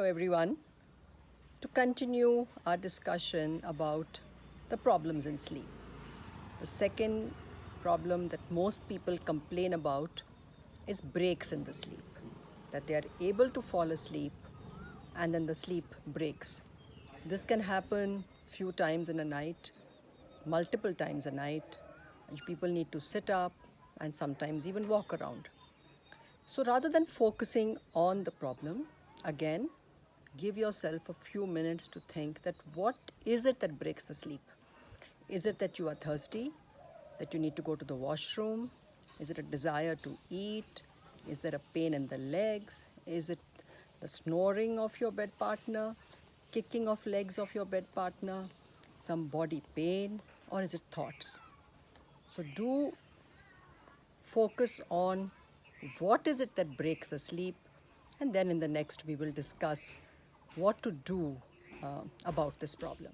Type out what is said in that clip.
everyone. To continue our discussion about the problems in sleep. The second problem that most people complain about is breaks in the sleep. That they are able to fall asleep and then the sleep breaks. This can happen few times in a night, multiple times a night. And people need to sit up and sometimes even walk around. So rather than focusing on the problem, again, give yourself a few minutes to think that what is it that breaks the sleep? Is it that you are thirsty? That you need to go to the washroom? Is it a desire to eat? Is there a pain in the legs? Is it the snoring of your bed partner? Kicking of legs of your bed partner? Some body pain? Or is it thoughts? So do focus on what is it that breaks the sleep and then in the next we will discuss what to do uh, about this problem.